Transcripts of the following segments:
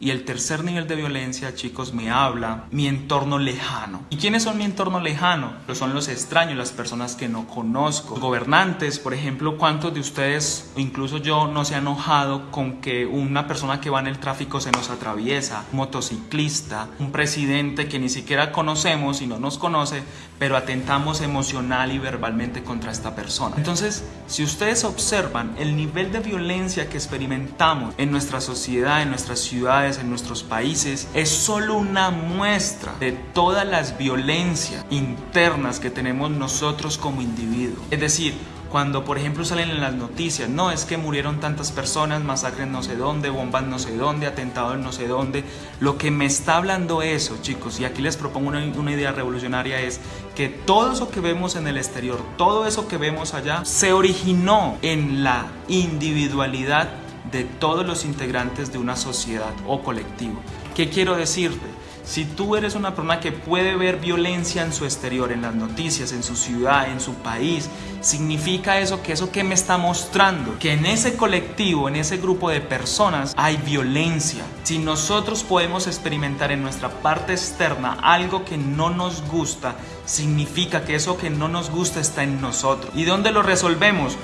Y el tercer nivel de violencia, chicos, me habla mi entorno lejano. ¿Y quiénes son mi entorno lejano? Pues son los extraños, las personas que no conozco. Gobernantes, por ejemplo, ¿cuántos de ustedes, incluso yo, no se ha enojado con que una persona que va en el tráfico se nos atraviesa? Un motociclista, un presidente que ni siquiera conocemos y no nos conoce, pero atentamos emocional y verbalmente contra esta persona. Entonces, si ustedes observan el nivel de violencia que experimentamos en nuestra sociedad, en nuestras ciudades, en nuestros países, es solo una muestra de todas las violencias internas que tenemos nosotros como individuos. Es decir, cuando por ejemplo salen en las noticias, no es que murieron tantas personas, masacres no sé dónde, bombas no sé dónde, atentados no sé dónde, lo que me está hablando eso chicos, y aquí les propongo una, una, idea revolucionaria es que todo eso que vemos en el exterior, todo eso que vemos allá, se originó en la individualidad de todos los integrantes de una sociedad o colectivo. ¿Qué quiero decirte? Si tú eres una persona que puede ver violencia en su exterior, en las noticias, en su ciudad, en su país, significa eso que eso que me está mostrando, que en ese colectivo, en ese grupo de personas hay violencia. Si nosotros podemos experimentar en nuestra parte externa algo que no nos gusta, significa que eso que no nos gusta está en nosotros. ¿Y dónde lo resolvemos?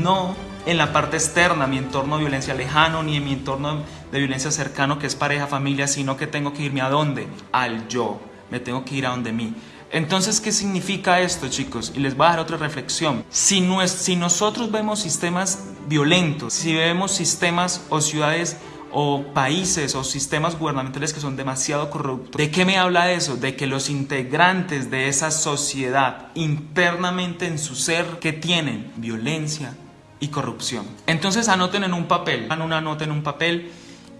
No en la parte externa, mi entorno de violencia lejano, ni en mi entorno de violencia cercano, que es pareja, familia, sino que tengo que irme a dónde? Al yo. Me tengo que ir a donde mí. Entonces, ¿qué significa esto, chicos? Y les voy a dar otra reflexión. Si, no si nosotros vemos sistemas violentos, si vemos sistemas o ciudades o países o sistemas gubernamentales que son demasiado corruptos. ¿De qué me habla eso? De que los integrantes de esa sociedad internamente en su ser que tienen violencia, y corrupción. Entonces anoten en un papel, hagan una nota en un papel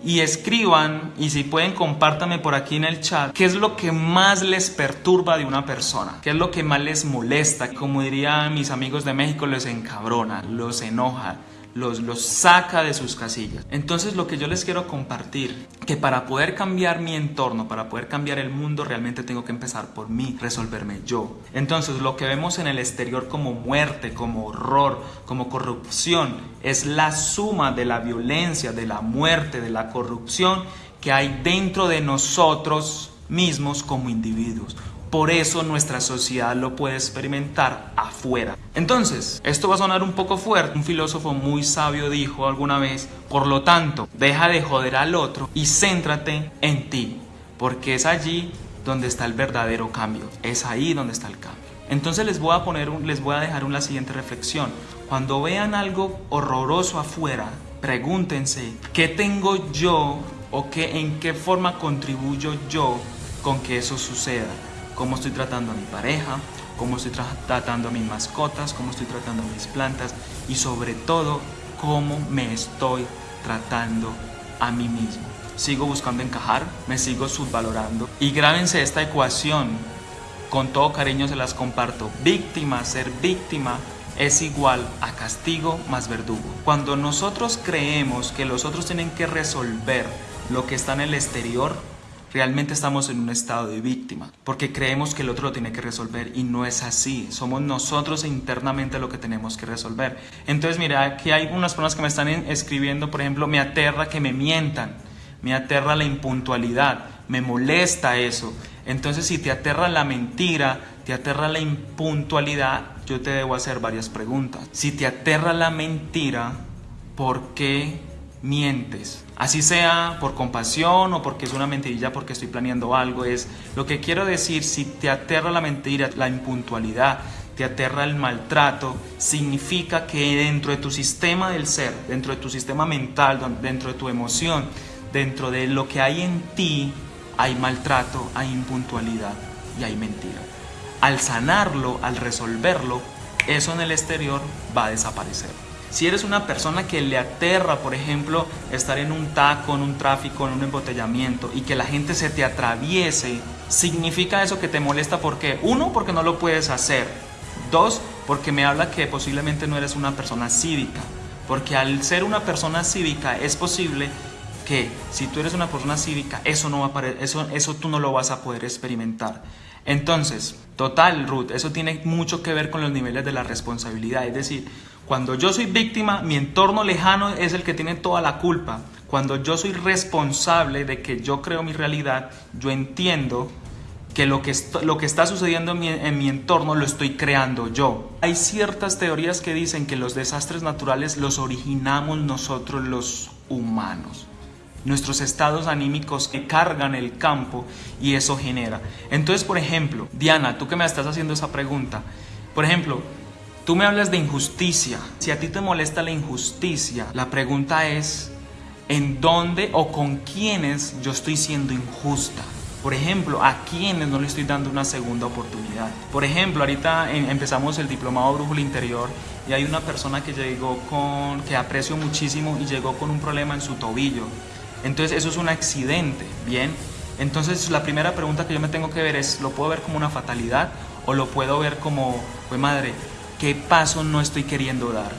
y escriban, y si pueden compártanme por aquí en el chat, qué es lo que más les perturba de una persona, qué es lo que más les molesta, como dirían mis amigos de México, les encabrona, los enoja, los, los saca de sus casillas. Entonces lo que yo les quiero compartir, que para poder cambiar mi entorno, para poder cambiar el mundo, realmente tengo que empezar por mí, resolverme yo. Entonces lo que vemos en el exterior como muerte, como horror, como corrupción, es la suma de la violencia, de la muerte, de la corrupción que hay dentro de nosotros mismos como individuos. Por eso nuestra sociedad lo puede experimentar afuera. Entonces, esto va a sonar un poco fuerte. Un filósofo muy sabio dijo alguna vez, por lo tanto, deja de joder al otro y céntrate en ti, porque es allí donde está el verdadero cambio. Es ahí donde está el cambio. Entonces les voy a poner les voy a dejar una siguiente reflexión. Cuando vean algo horroroso afuera, pregúntense, ¿qué tengo yo o qué en qué forma contribuyo yo con que eso suceda? Cómo estoy tratando a mi pareja, cómo estoy tratando a mis mascotas, cómo estoy tratando a mis plantas y sobre todo cómo me estoy tratando a mí mismo. Sigo buscando encajar, me sigo subvalorando y grábense esta ecuación. Con todo cariño se las comparto. Víctima, ser víctima es igual a castigo más verdugo. Cuando nosotros creemos que los otros tienen que resolver lo que está en el exterior, realmente estamos en un estado de víctima, porque creemos que el otro lo tiene que resolver y no es así. Somos nosotros internamente lo que tenemos que resolver. Entonces, mira, aquí hay unas personas que me están escribiendo, por ejemplo, me aterra que me mientan, me aterra la impuntualidad, me molesta eso. Entonces, si te aterra la mentira, te aterra la impuntualidad, yo te debo hacer varias preguntas. Si te aterra la mentira, ¿por qué mientes? Así sea por compasión o porque es una mentirilla porque estoy planeando algo, es lo que quiero decir, si te aterra la mentira, la impuntualidad, te aterra el maltrato, significa que dentro de tu sistema del ser, dentro de tu sistema mental, dentro de tu emoción, dentro de lo que hay en ti, hay maltrato, hay impuntualidad y hay mentira. Al sanarlo, al resolverlo, eso en el exterior va a desaparecer. Si eres una persona que le aterra, por ejemplo, estar en un taco, en un tráfico, en un embotellamiento y que la gente se te atraviese, significa eso que te molesta porque, uno, porque no lo puedes hacer. Dos, porque me habla que posiblemente no eres una persona cívica. Porque al ser una persona cívica es posible que si tú eres una persona cívica, eso, no va a eso, eso tú no lo vas a poder experimentar. Entonces, total, Ruth, eso tiene mucho que ver con los niveles de la responsabilidad. Es decir, cuando yo soy víctima, mi entorno lejano es el que tiene toda la culpa. Cuando yo soy responsable de que yo creo mi realidad, yo entiendo que lo que, lo que está sucediendo en mi, en mi, entorno lo estoy creando yo. Hay ciertas teorías que dicen que los desastres naturales los originamos nosotros los humanos. Nuestros estados anímicos que cargan el campo y eso genera. Entonces, por ejemplo, Diana, tú que me estás haciendo esa pregunta, por ejemplo, tú me hablas de injusticia. Si a ti te molesta la injusticia, la pregunta es, ¿en dónde o con quiénes yo estoy siendo injusta? Por ejemplo, a quienes no le estoy dando una segunda oportunidad. Por ejemplo, ahorita empezamos el diplomado Brújula Interior y hay una persona que llegó con, que aprecio muchísimo y llegó con un problema en su tobillo. Entonces eso es un accidente, ¿bien? Entonces la primera pregunta que yo me tengo que ver es, ¿lo puedo ver como una fatalidad o lo puedo ver como, pues madre, ¿qué paso no estoy queriendo dar?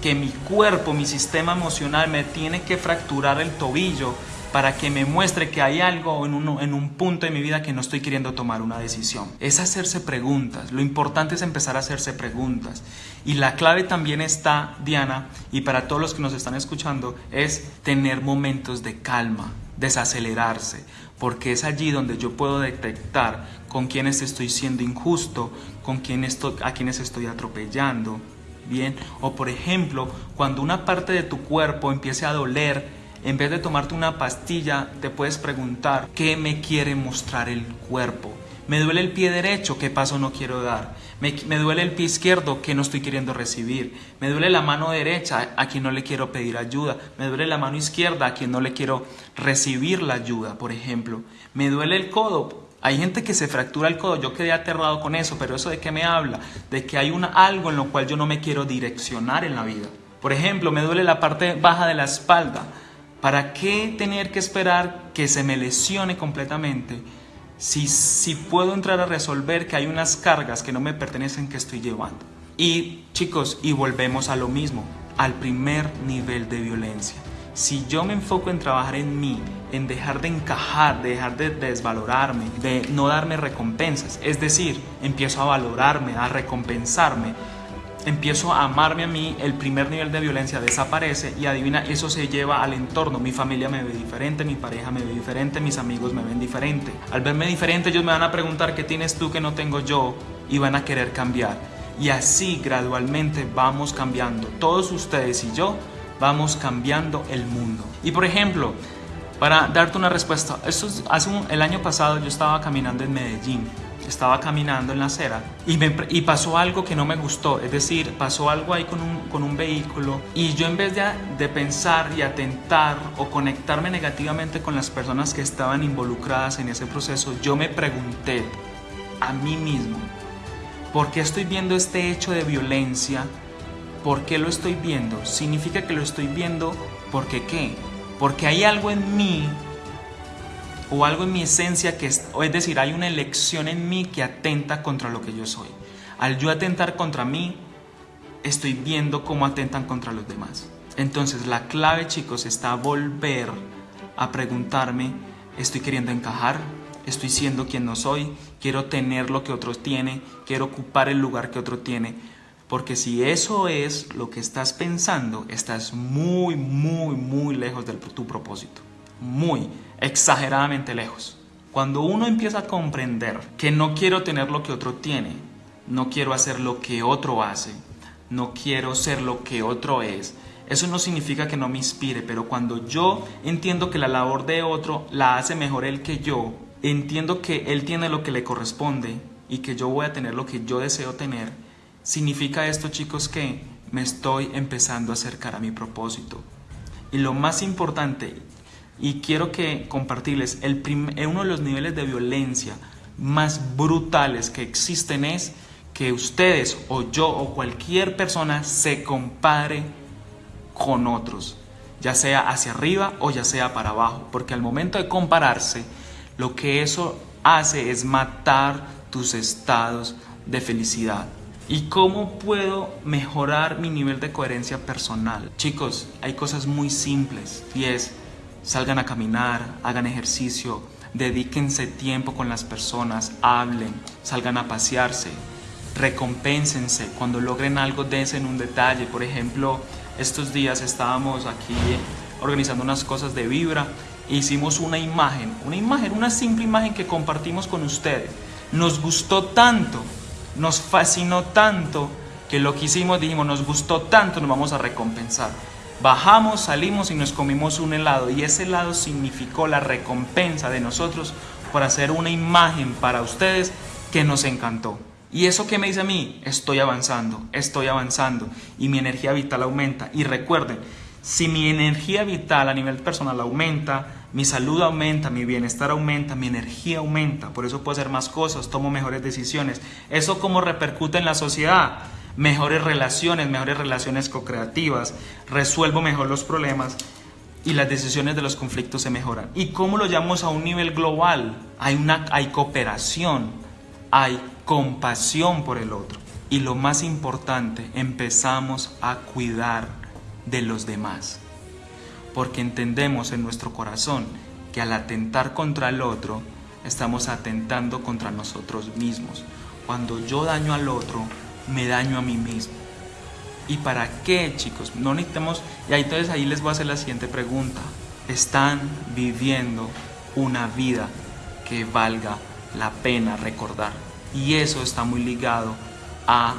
Que mi cuerpo, mi sistema emocional me tiene que fracturar el tobillo para que me muestre que hay algo en un, en un punto de mi vida que no estoy queriendo tomar una decisión. Es hacerse preguntas. Lo importante es empezar a hacerse preguntas. Y la clave también está, Diana, y para todos los que nos están escuchando, es tener momentos de calma, desacelerarse, porque es allí donde yo puedo detectar con quienes estoy siendo injusto, con quién estoy, a quienes estoy atropellando, bien, o por ejemplo, cuando una parte de tu cuerpo empiece a doler, en vez de tomarte una pastilla, te puedes preguntar, ¿qué me quiere mostrar el cuerpo? Me duele el pie derecho, ¿qué paso no quiero dar? Me, me, duele el pie izquierdo, ¿qué no estoy queriendo recibir? Me duele la mano derecha, a quien no le quiero pedir ayuda. Me duele la mano izquierda, a quien no le quiero recibir la ayuda, por ejemplo. Me duele el codo. Hay gente que se fractura el codo, yo quedé aterrado con eso, pero eso de qué me habla? De que hay una, algo en lo cual yo no me quiero direccionar en la vida. Por ejemplo, me duele la parte baja de la espalda. ¿Para qué tener que esperar que se me lesione completamente si, si puedo entrar a resolver que hay unas cargas que no me pertenecen que estoy llevando? Y chicos, y volvemos a lo mismo, al primer nivel de violencia. Si yo me enfoco en trabajar en mí, en dejar de encajar, de dejar de desvalorarme, de no darme recompensas, es decir, empiezo a valorarme, a recompensarme, empiezo a amarme a mí, el primer nivel de violencia desaparece y adivina, eso se lleva al entorno. Mi familia me ve diferente, mi pareja me ve diferente, mis amigos me ven diferente. Al verme diferente ellos me van a preguntar qué tienes tú que no tengo yo y van a querer cambiar. Y así gradualmente vamos cambiando. Todos ustedes y yo vamos cambiando el mundo. Y por ejemplo, para darte una respuesta, esto hace el año pasado yo estaba caminando en Medellín estaba caminando en la acera y, me, y pasó algo que no me gustó, es decir, pasó algo ahí con un, con un vehículo y yo en vez de, de pensar y atentar o conectarme negativamente con las personas que estaban involucradas en ese proceso, yo me pregunté a mí mismo, ¿por qué estoy viendo este hecho de violencia? ¿Por qué lo estoy viendo? ¿Significa que lo estoy viendo porque qué? Porque hay algo en mí o algo en mi esencia que es, es decir, hay una elección en mí que atenta contra lo que yo soy. Al yo atentar contra mí, estoy viendo cómo atentan contra los demás. Entonces la clave chicos está volver a preguntarme, ¿estoy queriendo encajar? ¿Estoy siendo quien no soy? ¿Quiero tener lo que otros tienen? ¿Quiero ocupar el lugar que otro tiene? Porque si eso es lo que estás pensando, estás muy, muy, muy lejos de tu propósito. Muy exageradamente lejos. Cuando uno empieza a comprender que no quiero tener lo que otro tiene, no quiero hacer lo que otro hace, no quiero ser lo que otro es, eso no significa que no me inspire, pero cuando yo entiendo que la labor de otro la hace mejor él que yo, entiendo que él tiene lo que le corresponde y que yo voy a tener lo que yo deseo tener, significa esto chicos que me estoy empezando a acercar a mi propósito. Y lo más importante y quiero que compartirles, el eh, uno de los niveles de violencia más brutales que existen es que ustedes o yo o cualquier persona se compare con otros, ya sea hacia arriba o ya sea para abajo, porque al momento de compararse, lo que eso hace es matar tus estados de felicidad. ¿Y cómo puedo mejorar mi nivel de coherencia personal? Chicos, hay cosas muy simples y es salgan a caminar, hagan ejercicio, dedíquense tiempo con las personas, hablen, salgan a pasearse, recompénsense, cuando logren algo dense en un detalle. Por ejemplo, estos días estábamos aquí organizando unas cosas de vibra. E hicimos una imagen, una imagen, una simple imagen que compartimos con ustedes. Nos gustó tanto, nos fascinó tanto que lo que hicimos dijimos, nos gustó tanto, nos vamos a recompensar. Bajamos, salimos y nos comimos un helado y ese helado significó la recompensa de nosotros por hacer una imagen para ustedes que nos encantó. ¿Y eso qué me dice a mí? Estoy avanzando, estoy avanzando y mi energía vital aumenta. Y recuerden, si mi energía vital a nivel personal aumenta, mi salud aumenta, mi bienestar aumenta, mi energía aumenta, por eso puedo hacer más cosas, tomo mejores decisiones. ¿Eso cómo repercute en la sociedad? Mejores relaciones, mejores relaciones co-creativas, resuelvo mejor los problemas y las decisiones de los conflictos se mejoran. ¿Y cómo lo llamamos a un nivel global? Hay, una, hay cooperación, hay compasión por el otro. Y lo más importante, empezamos a cuidar de los demás. Porque entendemos en nuestro corazón que al atentar contra el otro, estamos atentando contra nosotros mismos. Cuando yo daño al otro, me daño a mí mismo. ¿Y para qué, chicos? No necesitamos... Y ahí entonces ahí les voy a hacer la siguiente pregunta. ¿Están viviendo una vida que valga la pena recordar? Y eso está muy ligado a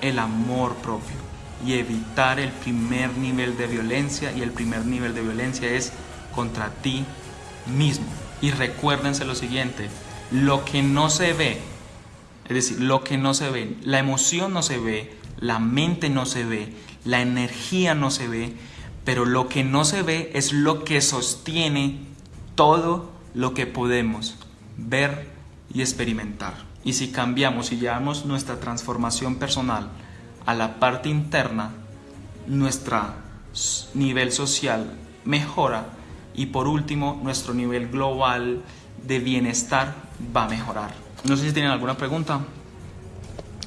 el amor propio y evitar el primer nivel de violencia y el primer nivel de violencia es contra ti mismo. Y recuérdense lo siguiente, lo que no se ve, es decir, lo que no se ve, la emoción no se ve, la mente no se ve, la energía no se ve, pero lo que no se ve es lo que sostiene todo lo que podemos ver y experimentar. Y si cambiamos y llevamos nuestra transformación personal a la parte interna, nuestro nivel social mejora y por último nuestro nivel global de bienestar va a mejorar. No sé si tienen alguna pregunta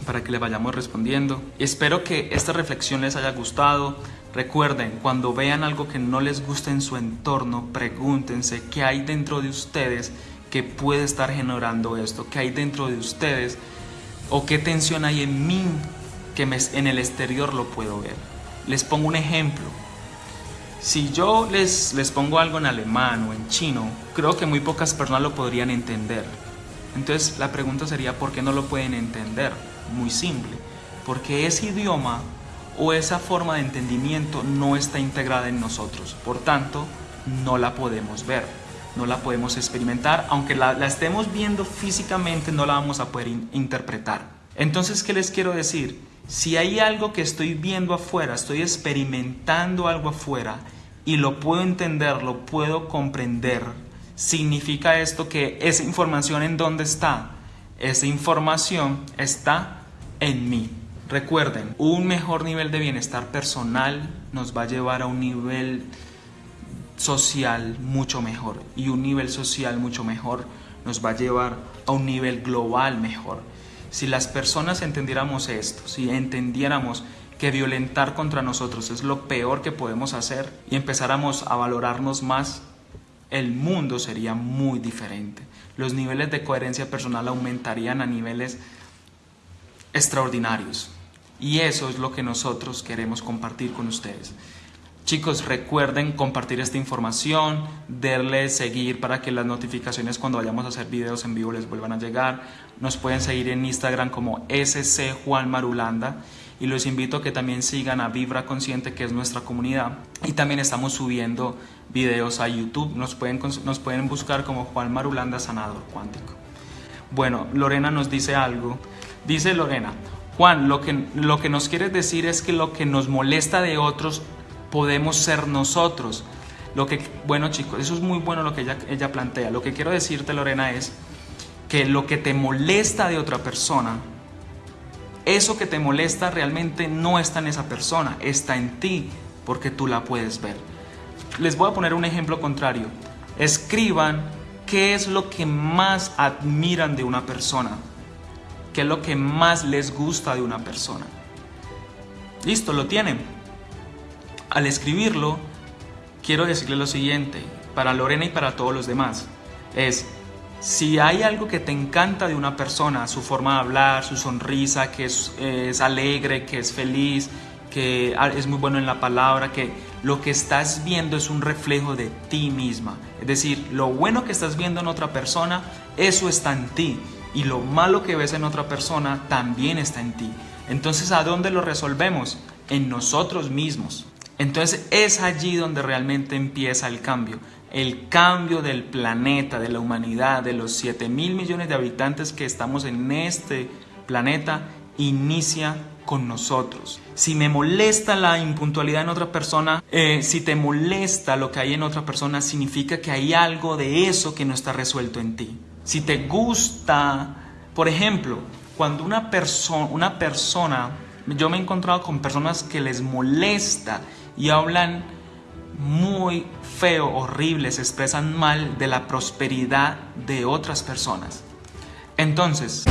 para que le vayamos respondiendo. Espero que esta reflexión les haya gustado. Recuerden, cuando vean algo que no les gusta en su entorno, pregúntense qué hay dentro de ustedes que puede estar generando esto, que hay dentro de ustedes o qué tensión hay en mí que en el exterior lo puedo ver. Les pongo un ejemplo. Si yo les, les pongo algo en alemán o en chino, creo que muy pocas personas lo podrían entender. Entonces la pregunta sería, ¿por qué no lo pueden entender? Muy simple, porque ese idioma o esa forma de entendimiento no está integrada en nosotros, por tanto, no la podemos ver no la podemos experimentar, aunque la, estemos viendo físicamente, no la vamos a poder interpretar. Entonces, ¿qué les quiero decir? Si hay algo que estoy viendo afuera, estoy experimentando algo afuera y lo puedo entender, lo puedo comprender, significa esto que esa información en dónde está? Esa información está en mí. Recuerden, un mejor nivel de bienestar personal nos va a llevar a un nivel social mucho mejor y un nivel social mucho mejor nos va a llevar a un nivel global mejor. Si las personas entendiéramos esto, si entendiéramos que violentar contra nosotros es lo peor que podemos hacer y empezáramos a valorarnos más, el mundo sería muy diferente. Los niveles de coherencia personal aumentarían a niveles extraordinarios. Y eso es lo que nosotros queremos compartir con ustedes. Chicos, recuerden compartir esta información, darle seguir para que las notificaciones cuando vayamos a hacer videos en vivo les vuelvan a llegar. Nos pueden seguir en Instagram como SC Juan Marulanda y los invito a que también sigan a Vibra Consciente, que es nuestra comunidad. Y también estamos subiendo videos a YouTube. Nos pueden, nos pueden buscar como Juan Marulanda Sanador Cuántico. Bueno, Lorena nos dice algo. Dice Lorena, Juan, lo que, lo que nos quieres decir es que lo que nos molesta de otros podemos ser nosotros. Lo que, bueno chicos, eso es muy bueno lo que ella, ella plantea. Lo que quiero decirte, Lorena, es que lo que te molesta de otra persona, eso que te molesta realmente no está en esa persona, está en ti, porque tú la puedes ver. Les voy a poner un ejemplo contrario. Escriban qué es lo que más admiran de una persona, qué es lo que más les gusta de una persona. Listo, lo tienen. Al escribirlo, quiero decirle lo siguiente, para Lorena y para todos los demás, es, si hay algo que te encanta de una persona, su forma de hablar, su sonrisa, que es, alegre, que es feliz, que es muy bueno en la palabra, que lo que estás viendo es un reflejo de ti misma. Es decir, lo bueno que estás viendo en otra persona, eso está en ti. Y lo malo que ves en otra persona también está en ti. Entonces, ¿a dónde lo resolvemos? En nosotros mismos. Entonces es allí donde realmente empieza el cambio. El cambio del planeta, de la humanidad, de los 7 mil millones de habitantes que estamos en este planeta, inicia con nosotros. Si me molesta la impuntualidad en otra persona, eh, si te molesta lo que hay en otra persona, significa que hay algo de eso que no está resuelto en ti. Si te gusta, por ejemplo, cuando una, persona una persona, yo me he encontrado con personas que les molesta y hablan muy feo, horrible, se expresan mal de la prosperidad de otras personas. Entonces,